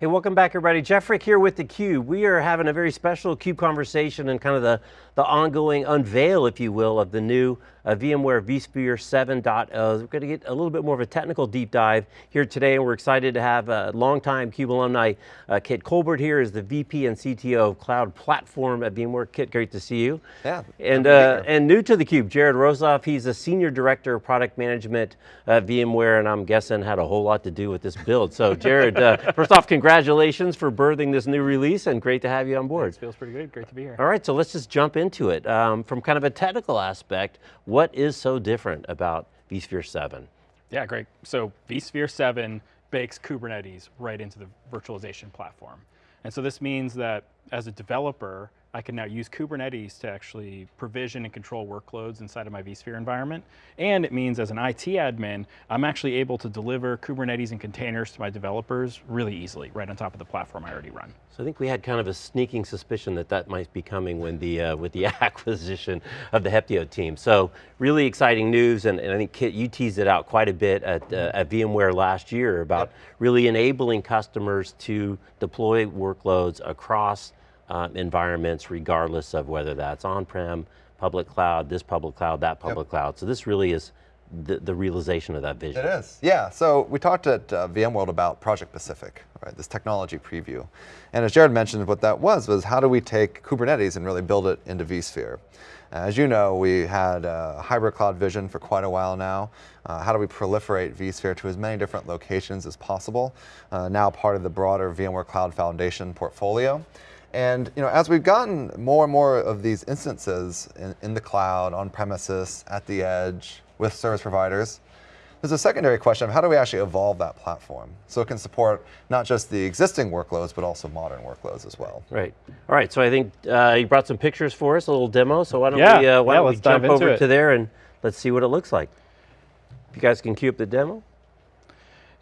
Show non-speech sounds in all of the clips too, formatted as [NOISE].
Hey, welcome back everybody. Jeff Frick here with theCUBE. We are having a very special CUBE conversation and kind of the, the ongoing unveil, if you will, of the new uh, VMware vSphere 7.0. We're going to get a little bit more of a technical deep dive here today, and we're excited to have a longtime CUBE alumni, uh, Kit Colbert here is the VP and CTO of Cloud Platform at VMware. Kit, great to see you. Yeah. And, uh, and new to theCUBE, Jared Rosoff, he's a Senior Director of Product Management at VMware, and I'm guessing had a whole lot to do with this build. So Jared, uh, [LAUGHS] first off, congratulations for birthing this new release, and great to have you on board. It feels pretty good, great to be here. All right, so let's just jump into it. Um, from kind of a technical aspect, what is so different about vSphere 7? Yeah, great. So vSphere 7 bakes Kubernetes right into the virtualization platform. And so this means that as a developer, I can now use Kubernetes to actually provision and control workloads inside of my vSphere environment. And it means as an IT admin, I'm actually able to deliver Kubernetes and containers to my developers really easily, right on top of the platform I already run. So I think we had kind of a sneaking suspicion that that might be coming when the, uh, with the [LAUGHS] acquisition of the Heptio team. So really exciting news, and, and I think Kit, you teased it out quite a bit at, uh, at VMware last year about yep. really enabling customers to deploy workloads across um, environments regardless of whether that's on-prem, public cloud, this public cloud, that public yep. cloud. So this really is the, the, realization of that vision. It is, yeah. So we talked at uh, VMworld about Project Pacific, right, this technology preview. And as Jared mentioned, what that was, was how do we take Kubernetes and really build it into vSphere? As you know, we had a hybrid cloud vision for quite a while now. Uh, how do we proliferate vSphere to as many different locations as possible? Uh, now part of the broader VMware Cloud Foundation portfolio. And you know, as we've gotten more and more of these instances in, in the cloud, on premises, at the edge, with service providers, there's a secondary question of how do we actually evolve that platform so it can support not just the existing workloads, but also modern workloads as well. Right. All right, so I think uh, you brought some pictures for us, a little demo, so why don't yeah, we, uh, why yeah, don't we jump over it. to there and let's see what it looks like. If you guys can cue up the demo.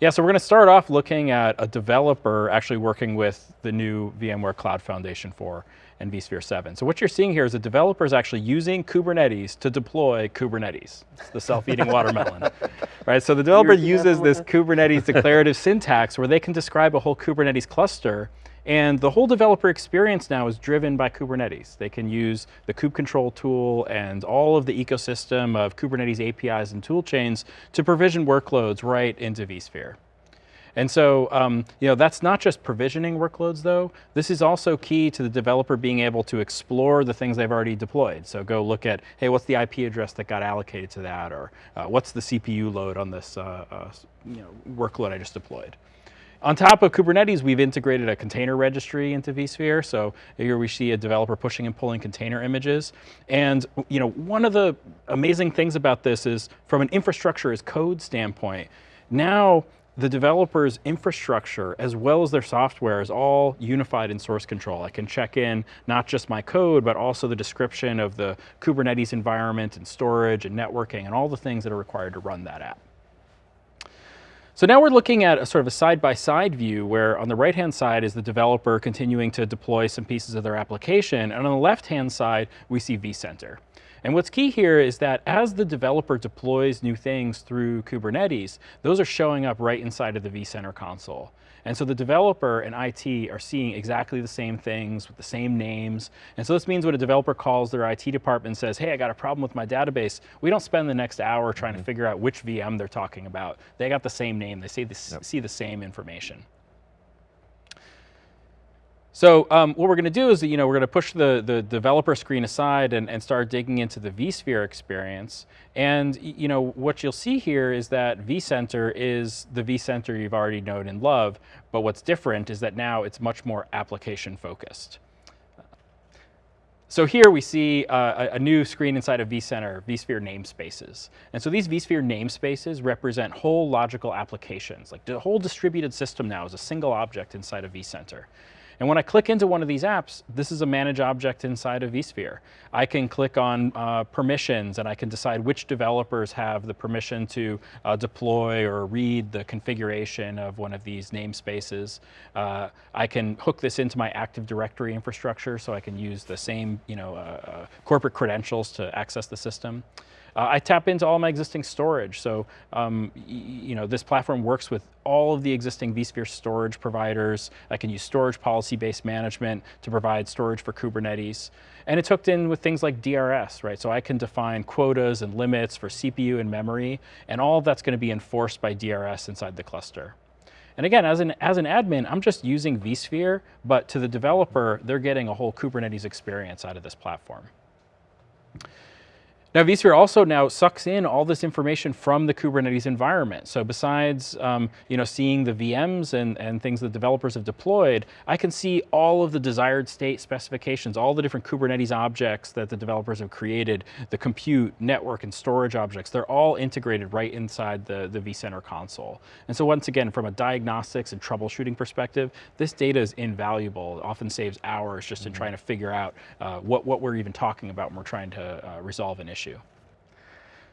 Yeah, so we're going to start off looking at a developer actually working with the new VMware Cloud Foundation 4 and vSphere 7. So what you're seeing here is a developer is actually using Kubernetes to deploy Kubernetes. It's the self-eating [LAUGHS] watermelon. Right, so the developer uses this Kubernetes declarative syntax where they can describe a whole Kubernetes cluster and the whole developer experience now is driven by Kubernetes. They can use the kube control tool and all of the ecosystem of Kubernetes APIs and toolchains to provision workloads right into vSphere. And so, um, you know, that's not just provisioning workloads though. This is also key to the developer being able to explore the things they've already deployed. So go look at, hey, what's the IP address that got allocated to that? Or uh, what's the CPU load on this uh, uh, you know, workload I just deployed? On top of Kubernetes, we've integrated a container registry into vSphere. So here we see a developer pushing and pulling container images. And you know, one of the amazing things about this is from an infrastructure as code standpoint, now the developer's infrastructure as well as their software is all unified in source control. I can check in not just my code, but also the description of the Kubernetes environment and storage and networking and all the things that are required to run that app. So now we're looking at a sort of a side-by-side -side view where on the right-hand side is the developer continuing to deploy some pieces of their application, and on the left-hand side, we see vCenter. And what's key here is that as the developer deploys new things through Kubernetes, those are showing up right inside of the vCenter console. And so the developer and IT are seeing exactly the same things with the same names. And so this means when a developer calls their IT department and says, hey, I got a problem with my database, we don't spend the next hour trying mm -hmm. to figure out which VM they're talking about. They got the same name, they see the, yep. see the same information. So um, what we're going to do is, you know, we're going to push the, the developer screen aside and, and start digging into the vSphere experience. And, you know, what you'll see here is that vCenter is the vCenter you've already known and love, but what's different is that now it's much more application focused. So here we see uh, a new screen inside of vCenter, vSphere namespaces. And so these vSphere namespaces represent whole logical applications. Like the whole distributed system now is a single object inside of vCenter. And when I click into one of these apps, this is a manage object inside of vSphere. I can click on uh, permissions and I can decide which developers have the permission to uh, deploy or read the configuration of one of these namespaces. Uh, I can hook this into my Active Directory infrastructure so I can use the same you know, uh, uh, corporate credentials to access the system. Uh, I tap into all my existing storage. So, um, you know, this platform works with all of the existing vSphere storage providers. I can use storage policy-based management to provide storage for Kubernetes. And it's hooked in with things like DRS, right? So I can define quotas and limits for CPU and memory, and all of that's going to be enforced by DRS inside the cluster. And again, as an, as an admin, I'm just using vSphere, but to the developer, they're getting a whole Kubernetes experience out of this platform. Now vSphere also now sucks in all this information from the Kubernetes environment. So besides um, you know, seeing the VMs and, and things that developers have deployed, I can see all of the desired state specifications, all the different Kubernetes objects that the developers have created, the compute, network, and storage objects, they're all integrated right inside the, the vCenter console. And so once again, from a diagnostics and troubleshooting perspective, this data is invaluable. It often saves hours just in mm -hmm. trying to figure out uh, what, what we're even talking about when we're trying to uh, resolve an issue issue.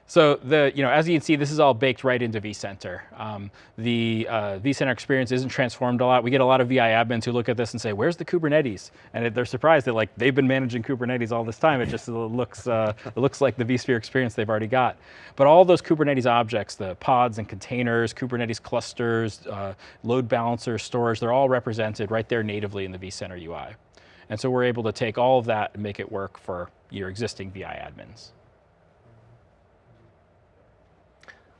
So the, you know, as you can see, this is all baked right into vCenter. Um, the uh, vCenter experience isn't transformed a lot. We get a lot of VI admins who look at this and say, where's the Kubernetes? And they're surprised that like they've been managing Kubernetes all this time. It just looks, uh, it looks like the vSphere experience they've already got. But all those Kubernetes objects, the pods and containers, Kubernetes clusters, uh, load balancers, storage, they're all represented right there natively in the vCenter UI. And so we're able to take all of that and make it work for your existing VI admins.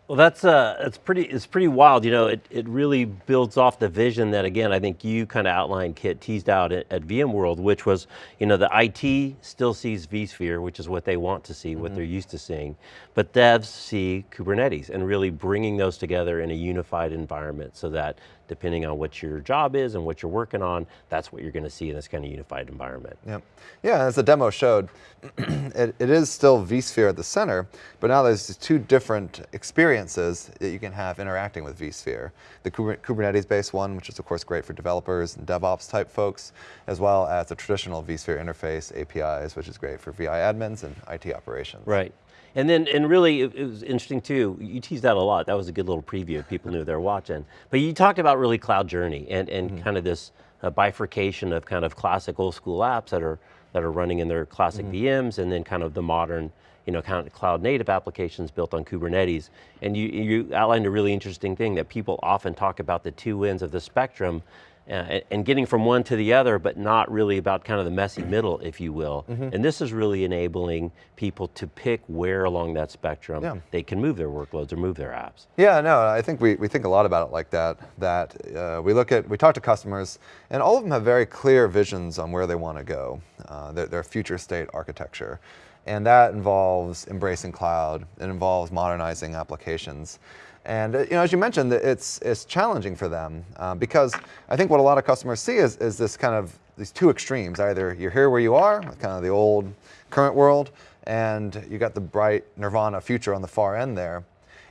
Well, that's uh, it's pretty it's pretty wild. You know, it it really builds off the vision that again I think you kind of outlined, Kit, teased out at, at, VMworld, which was you know the IT still sees vSphere, which is what they want to see, mm -hmm. what mm-hmm. they're used to seeing, but devs see Kubernetes and really bringing those together in a unified environment so that depending on what your job is and what you're working on, that's what you're going to see in this kind of unified environment. Yeah, Yeah, as the demo showed, [CLEARS THROAT] it, it is still vSphere at the center, but now there's two different experiences that you can have interacting with vSphere. The Kubernetes-based one, which is of course great for developers and DevOps type folks, as well as the traditional vSphere interface APIs, which is great for VI admins and IT operations. Right. And then, and really, it, it, was interesting too, you teased that a lot. That was a good little preview. People knew they were watching. But you talked about really cloud journey and, and mm -hmm. kind of this uh, bifurcation of kind of classic old school apps that are, that are running in their classic mm -hmm. VMs and then kind of the modern, you know, kind of cloud native applications built on Kubernetes. And you, you outlined a really interesting thing that people often talk about the two ends of the spectrum uh, and getting from one to the other, but not really about kind of the messy middle, if you will. Mm -hmm. And this is really enabling people to pick where along that spectrum yeah. they can move their workloads or move their apps. Yeah, no, I think we, we think a lot about it like that, that uh, we look at, we talk to customers, and all of them have very clear visions on where they want to go, uh, their, their future state architecture. And that involves embracing cloud, it involves modernizing applications. And uh, you know, as you mentioned, it's, it's challenging for them uh, because I think what a lot of customers see is, is this kind of these two extremes. Either you're here where you are, kind of the old current world, and you got the bright nirvana future on the far end there.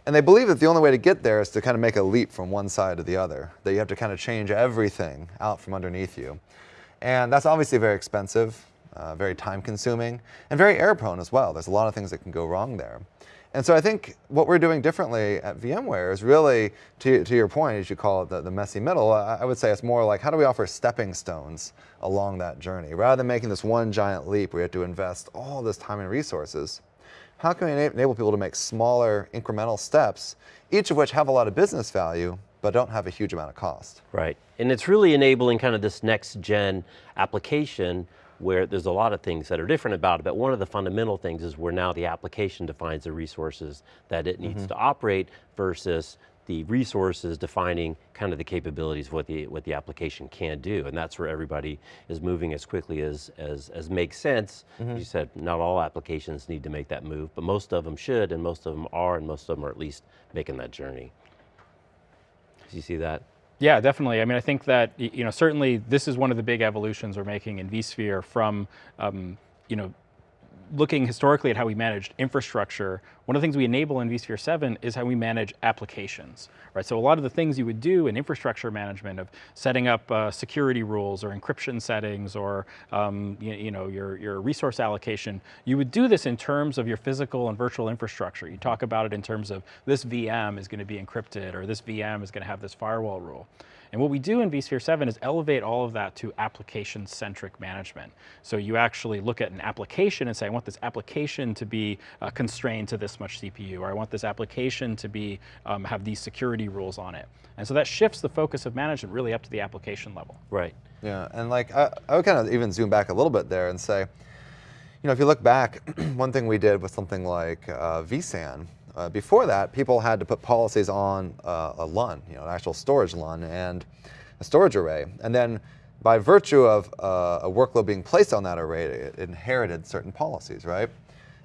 And they believe that the only way to get there is to kind of make a leap from one side to the other, that you have to kind of change everything out from underneath you. And that's obviously very expensive, uh, very time consuming, and very error prone as well. There's a lot of things that can go wrong there. And so I think what we're doing differently at VMware is really, to, to your point, as you call it, the, the messy middle, I, I would say it's more like how do we offer stepping stones along that journey? Rather than making this one giant leap where you have to invest all this time and resources, how can we enable people to make smaller incremental steps, each of which have a lot of business value, but don't have a huge amount of cost? Right, and it's really enabling kind of this next gen application where there's a lot of things that are different about it, but one of the fundamental things is where now the application defines the resources that it needs mm -hmm. to operate versus the resources defining kind of the capabilities of what the, what the application can do. And that's where everybody is moving as quickly as, as, as makes sense. Mm -hmm. You said not all applications need to make that move, but most of them should, and most of them are, and most of them are at least making that journey. Do you see that? Yeah, definitely. I mean, I think that, you know, certainly this is one of the big evolutions we're making in vSphere from, um, you know, looking historically at how we managed infrastructure, one of the things we enable in vSphere 7 is how we manage applications, right? So a lot of the things you would do in infrastructure management of setting up uh, security rules or encryption settings or um, you, you, know your, your resource allocation, you would do this in terms of your physical and virtual infrastructure. You talk about it in terms of this VM is going to be encrypted or this VM is going to have this firewall rule. And what we do in vSphere 7 is elevate all of that to application-centric management. So you actually look at an application and say, I want this application to be uh, constrained to this much CPU, or I want this application to be um, have these security rules on it. And so that shifts the focus of management really up to the application level. Right. Yeah, and like I, I would kind of even zoom back a little bit there and say, you know, if you look back, [CLEARS THROAT] one thing we did with something like uh, vSAN, uh, before that, people had to put policies on uh, a LUN, you know, an actual storage LUN and a storage array. And then by virtue of uh, a workload being placed on that array, it inherited certain policies, right?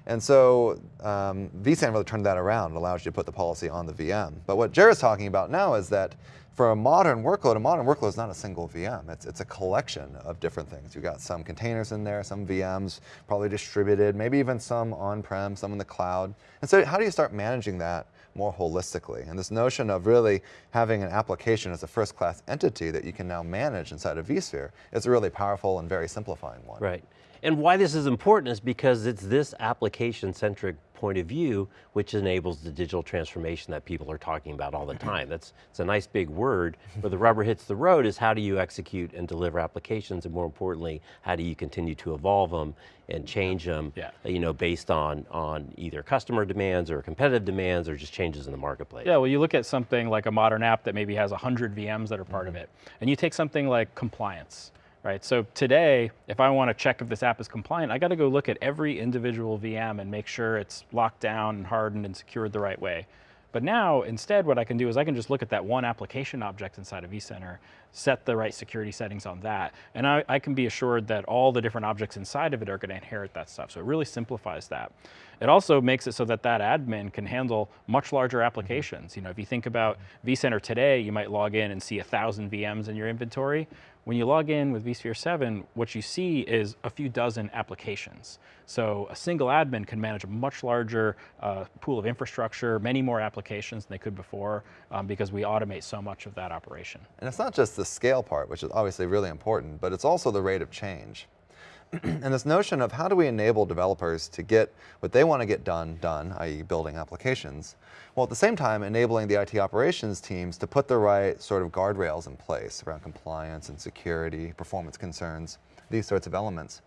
And so um, vSAN really turned that around and allows you to put the policy on the VM. But what Jared's talking about now is that for a modern workload, a modern workload is not a single VM. It's, it's a collection of different things. You've got some containers in there, some VMs, probably distributed, maybe even some on-prem, some in the cloud. And so how do you start managing that more holistically? And this notion of really having an application as a first-class entity that you can now manage inside of vSphere is a really powerful and very simplifying one. Right. And why this is important is because it's this application-centric point of view which enables the digital transformation that people are talking about all the mm-hmm. time. That's it's a nice big word, but the rubber hits the road is how do you execute and deliver applications, and more importantly, how do you continue to evolve them and change them, yeah. you know, based on, on either customer demands or competitive demands or just changes in the marketplace. Yeah, well you look at something like a modern app that maybe has 100 VMs that are part of mm-hmm. it, and you take something like compliance right? So today, if I want to check if this app is compliant, I got to go look at every individual VM and make sure it's locked down and hardened and secured the right way. But now, instead, what I can do is I can just look at that one application object inside of vCenter, set the right security settings on that, and I, I, can be assured that all the different objects inside of it are going to inherit that stuff. So it really simplifies that. It also makes it so that that admin can handle much larger mm-hmm. applications. You know, if you think about vCenter today, you might log in and see a thousand VMs in your inventory. When you log in with vSphere 7, what you see is a few dozen applications. So a single admin can manage a much larger uh, pool of infrastructure, many more applications than they could before, um, because we automate so much of that operation. And it's not just the scale part, which is obviously really important, but it's also the rate of change. [CLEARS THROAT] and this notion of how do we enable developers to get what they want to get done, done, i.e. building applications, while at the same time enabling the IT operations teams to put the right sort of guardrails in place around compliance and security, performance concerns, these sorts of elements.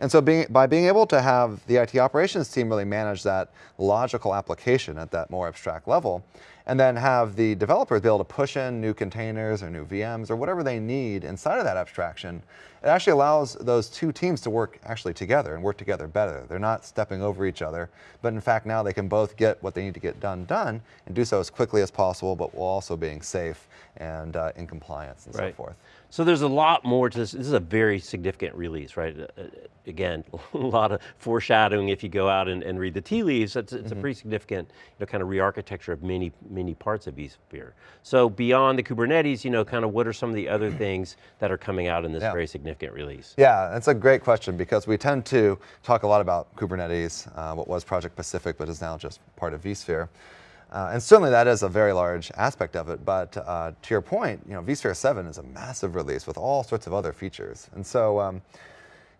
And so being, by being able to have the IT operations team really manage that logical application at that more abstract level, and then have the developers be able to push in new containers or new VMs or whatever they need inside of that abstraction, it actually allows those two teams to work actually together and work together better. They're not stepping over each other, but in fact now they can both get what they need to get done done and do so as quickly as possible, but while also being safe and uh, in compliance and right. so forth. So there's a lot more to this. This is a very significant release, right? Uh, uh, again, [LAUGHS] a lot of foreshadowing if you go out and, and read the tea leaves. It's, it's mm -hmm. a mm-hmm. pretty significant you know, kind of re-architecture of many, many parts of vSphere. So beyond the Kubernetes, you know, kind of what are some of the other [CLEARS THROAT] things that are coming out in this yeah. very significant release? Yeah, that's a great question because we tend to talk a lot about Kubernetes, uh, what was Project Pacific, but is now just part of vSphere. Uh, and certainly that is a very large aspect of it, but uh, to your point, you know, vSphere 7 is a massive release with all sorts of other features. And so um,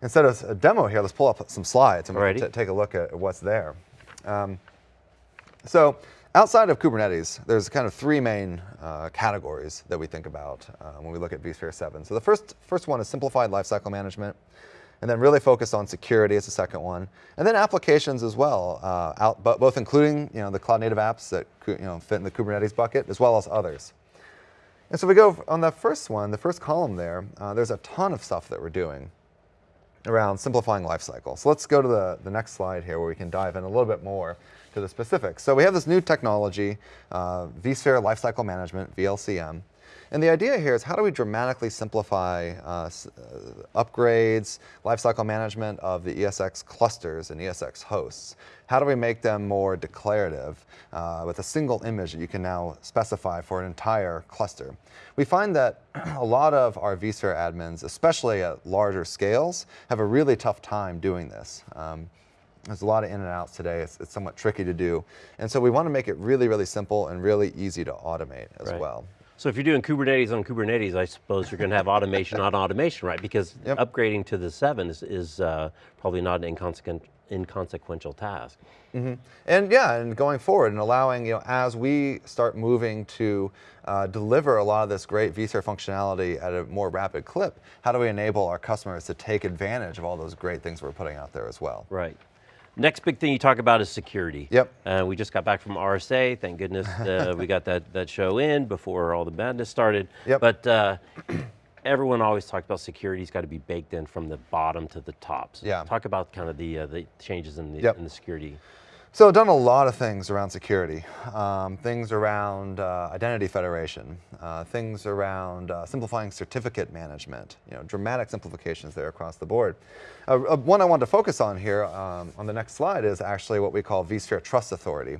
instead of a demo here, let's pull up some slides and we take a look at what's there. Um, so outside of Kubernetes, there's kind of three main uh, categories that we think about uh, when we look at vSphere 7. So the first, first one is simplified lifecycle management and then really focus on security as the second one, and then applications as well, uh, out, but both including you know, the cloud native apps that you know, fit in the Kubernetes bucket, as well as others. And so we go on the first one, the first column there, uh, there's a ton of stuff that we're doing around simplifying lifecycle. So let's go to the, the next slide here where we can dive in a little bit more to the specifics. So we have this new technology, uh, vSphere Lifecycle Management, VLCM, and the idea here is how do we dramatically simplify uh, uh, upgrades, lifecycle management of the ESX clusters and ESX hosts? How do we make them more declarative uh, with a single image that you can now specify for an entire cluster? We find that [CLEARS THROAT] a lot of our vSphere admins, especially at larger scales, have a really tough time doing this. Um, there's a lot of in and outs today. It's, it's, somewhat tricky to do. And so we want to make it really, really simple and really easy to automate as right. well. So if you're doing Kubernetes on Kubernetes, I suppose you're going to have automation on automation, right? Because yep. upgrading to the seven is, is uh, probably not an inconsequential inconsequential task. And yeah, and going forward and allowing, you know, as we start moving to uh, deliver a lot of this great vSphere functionality at a more rapid clip, how do we enable our customers to take advantage of all those great things we're putting out there as well? Right. Next big thing you talk about is security. Yep. Uh, we just got back from RSA. Thank goodness uh, [LAUGHS] we got that, that show in before all the madness started. Yep. But uh, [CLEARS THROAT] everyone always talked about security's got to be baked in from the bottom to the top. So Yeah. Talk about kind of the uh, the changes in the Yep. in the security. So I've done a lot of things around security, um, things around uh, identity federation, uh, things around uh, simplifying certificate management, you know, dramatic simplifications there across the board. Uh, uh, one I wanted to focus on here um, on the next slide is actually what we call vSphere Trust Authority.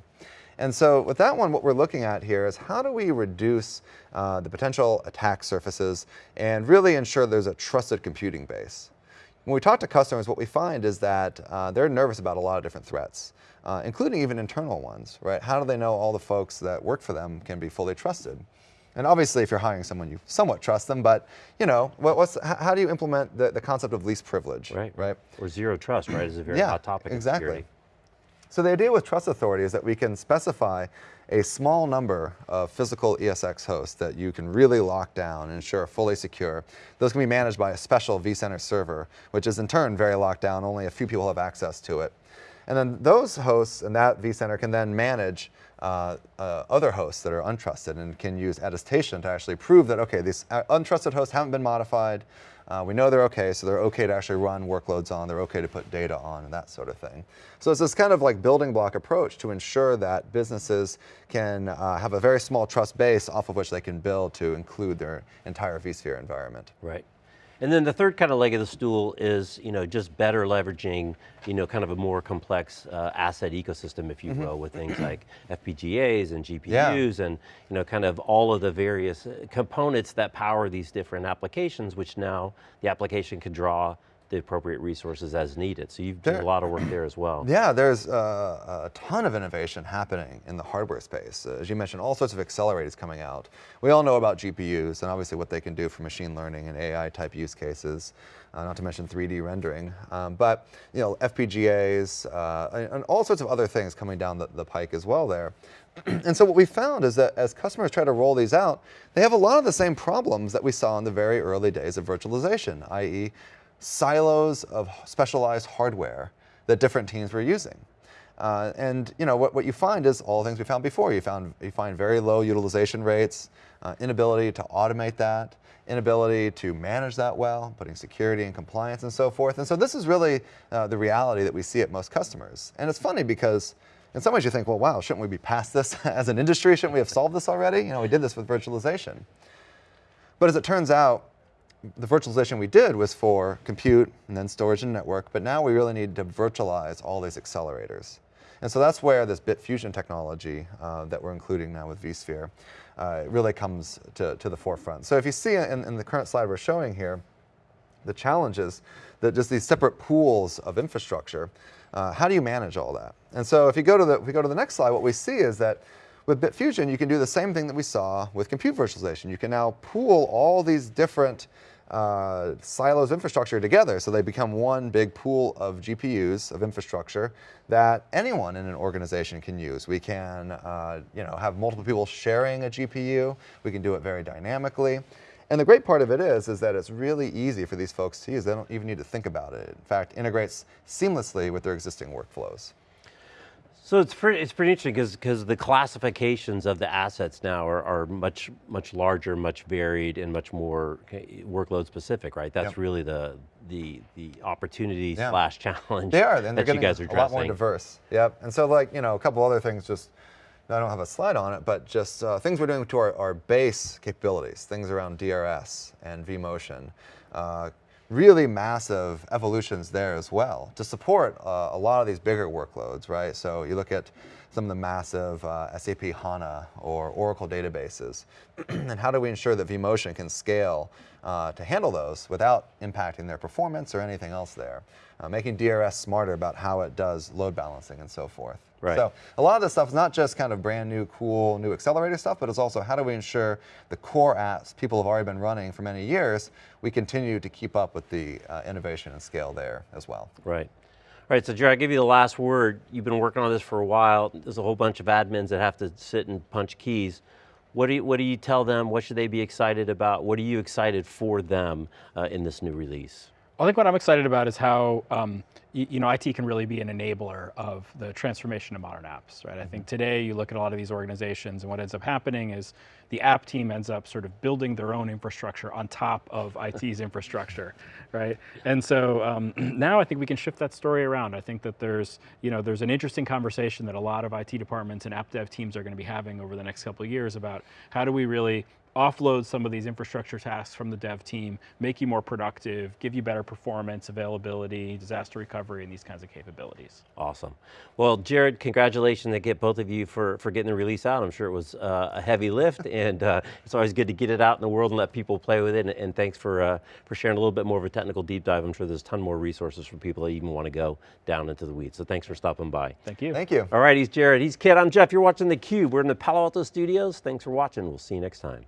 And so with that one, what we're looking at here is how do we reduce uh, the potential attack surfaces and really ensure there's a trusted computing base. When we talk to customers, what we find is that uh, they're nervous about a lot of different threats, uh, including even internal ones, right? How do they know all the folks that work for them can be fully trusted? And obviously, if you're hiring someone, you somewhat trust them, but you know, what, what's, how do you implement the, the concept of least privilege, Right. right? Or zero trust, right, is a very Yeah, hot topic exactly. security. So the idea with Trust Authority is that we can specify a small number of physical ESX hosts that you can really lock down and ensure are fully secure. Those can be managed by a special vCenter server, which is in turn very locked down. Only a few people have access to it. And then those hosts and that vCenter can then manage uh, uh, other hosts that are untrusted and can use attestation to actually prove that, okay, these uh, untrusted hosts haven't been modified. Uh, we know they're okay, so they're okay to actually run workloads on, they're okay to put data on, and that sort of thing. So it's this kind of like building block approach to ensure that businesses can uh, have a very small trust base off of which they can build to include their entire vSphere environment. Right. And then the third kind of leg of the stool is, you know, just better leveraging, you know, kind of a more complex uh, asset ecosystem, if you will, with things like FPGAs and GPUs and, you know, kind of all of the various uh, components that power these different applications, which now the application can draw the appropriate resources as needed. So you've done a lot of work there as well. Yeah, there's uh, a ton of innovation happening in the hardware space. Uh, as you mentioned, all sorts of accelerators coming out. We all know about GPUs and obviously what they can do for machine learning and AI type use cases, uh, not to mention 3D rendering. Um, but you know, FPGAs uh, and, and all sorts of other things coming down the, the pike as well there. [CLEARS THROAT] and so what we found is that as customers try to roll these out, they have a lot of the same problems that we saw in the very early days of virtualization, i.e. silos of specialized hardware that different teams were using. Uh, and you know what, what you find is all the things we found before. You found you find very low utilization rates, uh, inability to automate that, inability to manage that well, putting security and compliance and so forth. And so this is really uh, the reality that we see at most customers. And it's funny because in some ways you think, well, wow, shouldn't we be past this [LAUGHS] as an industry? Shouldn't we have solved this already? You know, we did this with virtualization. But as it turns out, the virtualization we did was for compute and then storage and network, but now we really need to virtualize all these accelerators. And so that's where this Bitfusion technology uh, that we're including now with vSphere uh, really comes to, to the forefront. So if you see in, in the current slide we're showing here, the challenges that just these separate pools of infrastructure. Uh, how do you manage all that? And so if you go to the if we go to the next slide, what we see is that with Bitfusion, you can do the same thing that we saw with compute virtualization. You can now pool all these different uh, silos of infrastructure together, so they become one big pool of GPUs of infrastructure that anyone in an organization can use. We can, uh, you know, have multiple people sharing a GPU. We can do it very dynamically. And the great part of it is, is that it's really easy for these folks to use. They don't even need to think about it. In fact, integrates seamlessly with their existing workflows. So it's pretty, it's pretty interesting because the classifications of the assets now are, are much much larger, much varied, and much more workload specific, right? That's Yep. really the the the opportunity Yeah. slash challenge They are, and they're that you getting guys are a lot more diverse. Yep. And so, like you know, a couple other things. Just I don't have a slide on it, but just uh, things we're doing to our, our base capabilities. Things around DRS and vMotion. Uh, really massive evolutions there as well to support uh, a lot of these bigger workloads, right? So you look at some of the massive uh, SAP HANA or Oracle databases, [CLEARS THROAT] and how do we ensure that vMotion can scale uh, to handle those without impacting their performance or anything else there? Uh, making DRS smarter about how it does load balancing and so forth. Right. So a lot of this stuff is not just kind of brand new, cool, new accelerator stuff, but it's also how do we ensure the core apps people have already been running for many years, we continue to keep up with the uh, innovation and scale there as well. Right. All right, so Jared, I'll give you the last word. You've been working on this for a while. There's a whole bunch of admins that have to sit and punch keys. What do you, what do you tell them? What should they be excited about? What are you excited for them uh, in this new release? I think what I'm excited about is how um, you, know IT can really be an enabler of the transformation of modern apps, right? I think today you look at a lot of these organizations, and what ends up happening is the app team ends up sort of building their own infrastructure on top of [LAUGHS] IT's infrastructure, right? And so um, [CLEARS THROAT] now I think we can shift that story around. I think that there's you know there's an interesting conversation that a lot of IT departments and app dev teams are going to be having over the next couple of years about how do we really offload some of these infrastructure tasks from the dev team, make you more productive, give you better performance, availability, disaster recovery, and these kinds of capabilities. Awesome. Well, Jared, congratulations to get both of you for, for getting the release out. I'm sure it was uh, a heavy lift, [LAUGHS] and uh, it's always good to get it out in the world and let people play with it, and, and thanks for, uh, for sharing a little bit more of a technical deep dive. I'm sure there's a ton more resources for people that even want to go down into the weeds, so thanks for stopping by. Thank you. Thank you. All right, he's Jared, he's Kit, I'm Jeff, you're watching theCUBE. We're in the Palo Alto studios. Thanks for watching, we'll see you next time.